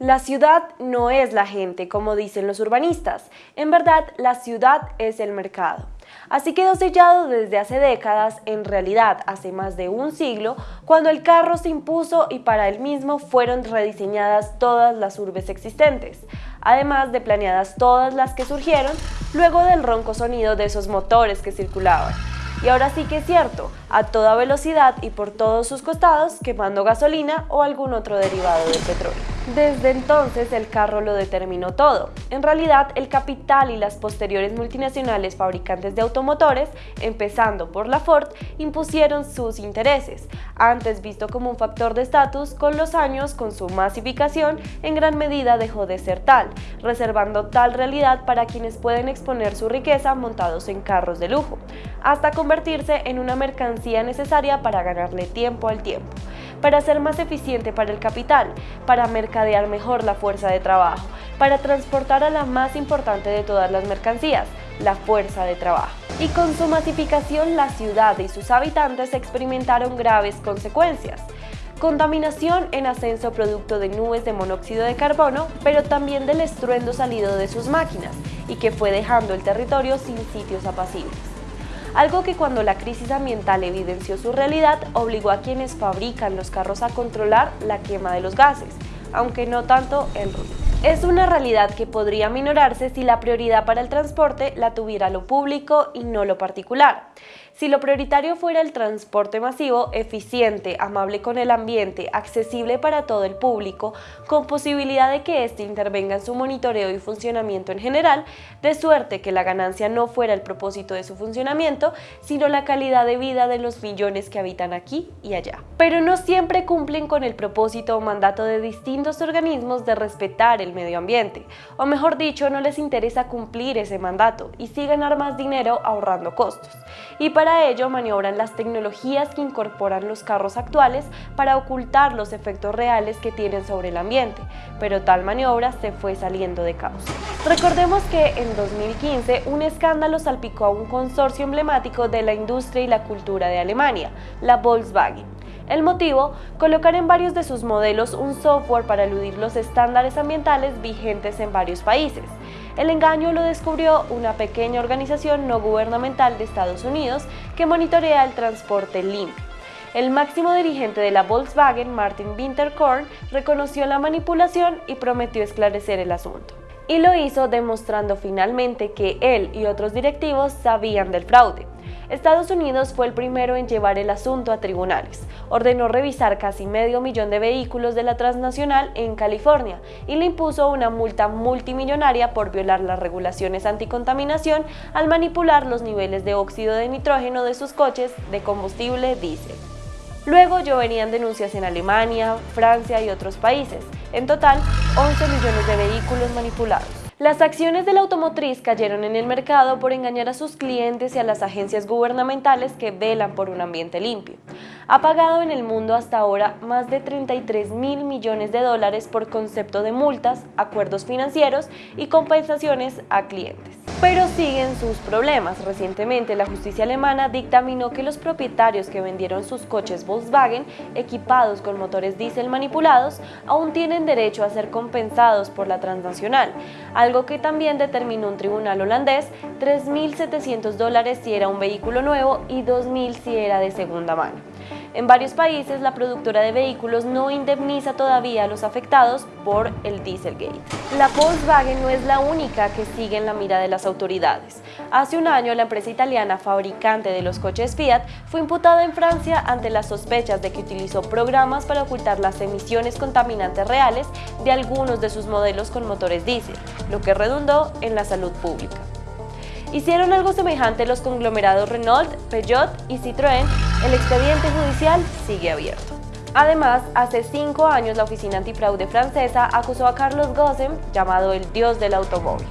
La ciudad no es la gente, como dicen los urbanistas. En verdad, la ciudad es el mercado. Así quedó sellado desde hace décadas, en realidad hace más de un siglo, cuando el carro se impuso y para él mismo fueron rediseñadas todas las urbes existentes, además de planeadas todas las que surgieron luego del ronco sonido de esos motores que circulaban. Y ahora sí que es cierto, a toda velocidad y por todos sus costados, quemando gasolina o algún otro derivado del petróleo. Desde entonces el carro lo determinó todo. En realidad el capital y las posteriores multinacionales fabricantes de automotores, empezando por la Ford, impusieron sus intereses, antes visto como un factor de estatus, con los años con su masificación en gran medida dejó de ser tal, reservando tal realidad para quienes pueden exponer su riqueza montados en carros de lujo, hasta convertirse en una mercancía necesaria para ganarle tiempo al tiempo para ser más eficiente para el capital, para mercadear mejor la fuerza de trabajo, para transportar a la más importante de todas las mercancías, la fuerza de trabajo. Y con su masificación la ciudad y sus habitantes experimentaron graves consecuencias. Contaminación en ascenso producto de nubes de monóxido de carbono, pero también del estruendo salido de sus máquinas y que fue dejando el territorio sin sitios apacibles algo que cuando la crisis ambiental evidenció su realidad obligó a quienes fabrican los carros a controlar la quema de los gases, aunque no tanto el ruido. Es una realidad que podría minorarse si la prioridad para el transporte la tuviera lo público y no lo particular. Si lo prioritario fuera el transporte masivo, eficiente, amable con el ambiente, accesible para todo el público, con posibilidad de que éste intervenga en su monitoreo y funcionamiento en general, de suerte que la ganancia no fuera el propósito de su funcionamiento, sino la calidad de vida de los millones que habitan aquí y allá. Pero no siempre cumplen con el propósito o mandato de distintos organismos de respetar el medio ambiente, o mejor dicho, no les interesa cumplir ese mandato y sí ganar más dinero ahorrando costos. Y para para ello maniobran las tecnologías que incorporan los carros actuales para ocultar los efectos reales que tienen sobre el ambiente, pero tal maniobra se fue saliendo de causa. Recordemos que en 2015 un escándalo salpicó a un consorcio emblemático de la industria y la cultura de Alemania, la Volkswagen. El motivo, colocar en varios de sus modelos un software para eludir los estándares ambientales vigentes en varios países. El engaño lo descubrió una pequeña organización no gubernamental de Estados Unidos que monitorea el transporte limpio. El máximo dirigente de la Volkswagen, Martin Winterkorn, reconoció la manipulación y prometió esclarecer el asunto. Y lo hizo demostrando finalmente que él y otros directivos sabían del fraude. Estados Unidos fue el primero en llevar el asunto a tribunales. Ordenó revisar casi medio millón de vehículos de la transnacional en California y le impuso una multa multimillonaria por violar las regulaciones anticontaminación al manipular los niveles de óxido de nitrógeno de sus coches de combustible diésel. Luego lloverían denuncias en Alemania, Francia y otros países. En total, 11 millones de vehículos manipulados. Las acciones de la automotriz cayeron en el mercado por engañar a sus clientes y a las agencias gubernamentales que velan por un ambiente limpio. Ha pagado en el mundo hasta ahora más de 33 mil millones de dólares por concepto de multas, acuerdos financieros y compensaciones a clientes. Pero siguen sus problemas. Recientemente la justicia alemana dictaminó que los propietarios que vendieron sus coches Volkswagen equipados con motores diésel manipulados aún tienen derecho a ser compensados por la transnacional, algo que también determinó un tribunal holandés 3.700 dólares si era un vehículo nuevo y 2.000 si era de segunda mano. En varios países, la productora de vehículos no indemniza todavía a los afectados por el Dieselgate. La Volkswagen no es la única que sigue en la mira de las autoridades. Hace un año, la empresa italiana fabricante de los coches Fiat fue imputada en Francia ante las sospechas de que utilizó programas para ocultar las emisiones contaminantes reales de algunos de sus modelos con motores diésel, lo que redundó en la salud pública. Hicieron algo semejante los conglomerados Renault, Peugeot y Citroën, el expediente judicial sigue abierto. Además, hace cinco años la Oficina Antifraude francesa acusó a Carlos Gossem, llamado el dios del automóvil.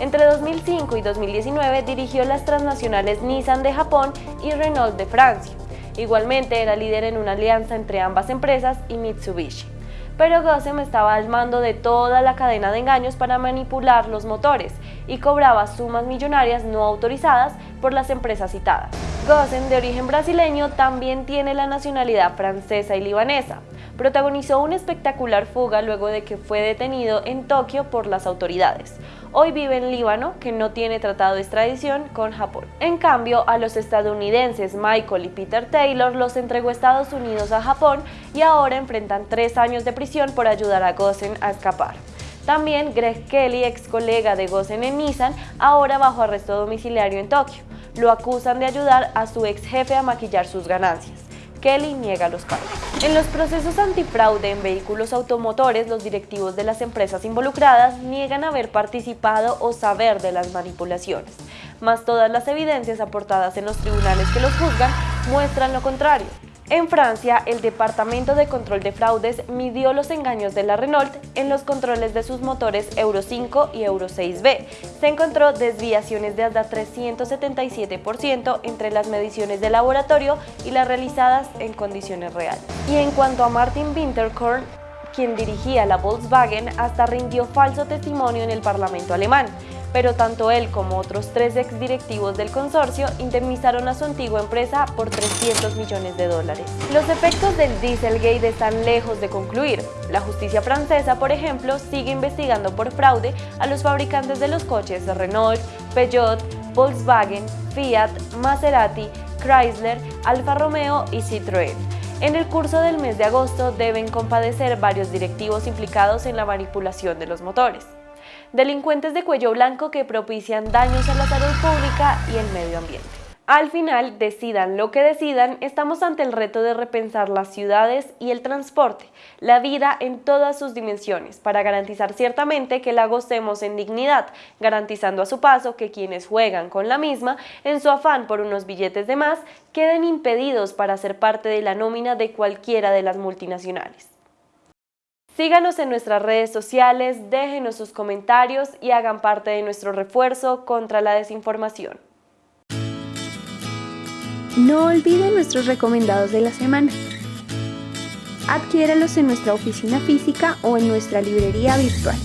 Entre 2005 y 2019 dirigió las transnacionales Nissan de Japón y Renault de Francia. Igualmente era líder en una alianza entre ambas empresas y Mitsubishi pero Gossem estaba al mando de toda la cadena de engaños para manipular los motores y cobraba sumas millonarias no autorizadas por las empresas citadas. Gossen, de origen brasileño, también tiene la nacionalidad francesa y libanesa. Protagonizó una espectacular fuga luego de que fue detenido en Tokio por las autoridades. Hoy vive en Líbano, que no tiene tratado de extradición con Japón. En cambio, a los estadounidenses Michael y Peter Taylor los entregó Estados Unidos a Japón y ahora enfrentan tres años de prisión por ayudar a Gossen a escapar. También Greg Kelly, ex colega de Gossen en Nissan, ahora bajo arresto domiciliario en Tokio. Lo acusan de ayudar a su ex jefe a maquillar sus ganancias. Kelly niega los cargos. En los procesos antifraude en vehículos automotores, los directivos de las empresas involucradas niegan haber participado o saber de las manipulaciones, mas todas las evidencias aportadas en los tribunales que los juzgan muestran lo contrario. En Francia, el Departamento de Control de Fraudes midió los engaños de la Renault en los controles de sus motores Euro 5 y Euro 6B. Se encontró desviaciones de hasta 377% entre las mediciones de laboratorio y las realizadas en condiciones reales. Y en cuanto a Martin Winterkorn, quien dirigía la Volkswagen, hasta rindió falso testimonio en el Parlamento alemán pero tanto él como otros tres exdirectivos del consorcio indemnizaron a su antigua empresa por 300 millones de dólares. Los efectos del Dieselgate están lejos de concluir. La justicia francesa, por ejemplo, sigue investigando por fraude a los fabricantes de los coches Renault, Peugeot, Volkswagen, Fiat, Maserati, Chrysler, Alfa Romeo y Citroën. En el curso del mes de agosto deben compadecer varios directivos implicados en la manipulación de los motores delincuentes de cuello blanco que propician daños a la salud pública y el medio ambiente. Al final, decidan lo que decidan, estamos ante el reto de repensar las ciudades y el transporte, la vida en todas sus dimensiones, para garantizar ciertamente que la gocemos en dignidad, garantizando a su paso que quienes juegan con la misma, en su afán por unos billetes de más, queden impedidos para ser parte de la nómina de cualquiera de las multinacionales. Síganos en nuestras redes sociales, déjenos sus comentarios y hagan parte de nuestro refuerzo contra la desinformación. No olviden nuestros recomendados de la semana. Adquiéralos en nuestra oficina física o en nuestra librería virtual.